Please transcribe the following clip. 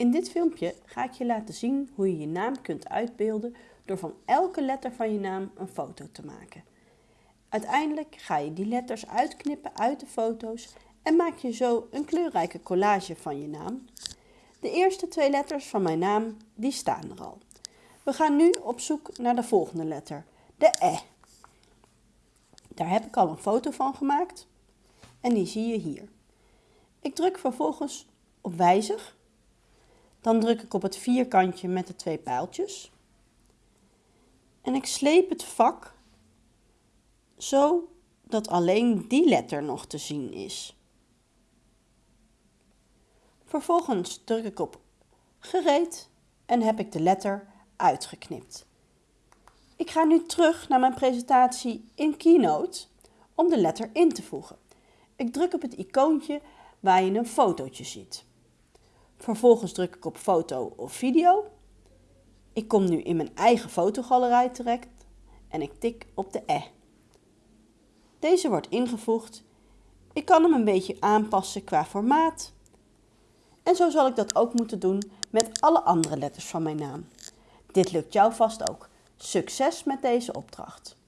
In dit filmpje ga ik je laten zien hoe je je naam kunt uitbeelden door van elke letter van je naam een foto te maken. Uiteindelijk ga je die letters uitknippen uit de foto's en maak je zo een kleurrijke collage van je naam. De eerste twee letters van mijn naam die staan er al. We gaan nu op zoek naar de volgende letter, de E. Daar heb ik al een foto van gemaakt en die zie je hier. Ik druk vervolgens op wijzig. Dan druk ik op het vierkantje met de twee pijltjes. En ik sleep het vak zo dat alleen die letter nog te zien is. Vervolgens druk ik op gereed en heb ik de letter uitgeknipt. Ik ga nu terug naar mijn presentatie in Keynote om de letter in te voegen. Ik druk op het icoontje waar je een fotootje ziet. Vervolgens druk ik op foto of video. Ik kom nu in mijn eigen fotogalerij terecht en ik tik op de E. Deze wordt ingevoegd. Ik kan hem een beetje aanpassen qua formaat. En zo zal ik dat ook moeten doen met alle andere letters van mijn naam. Dit lukt jou vast ook. Succes met deze opdracht!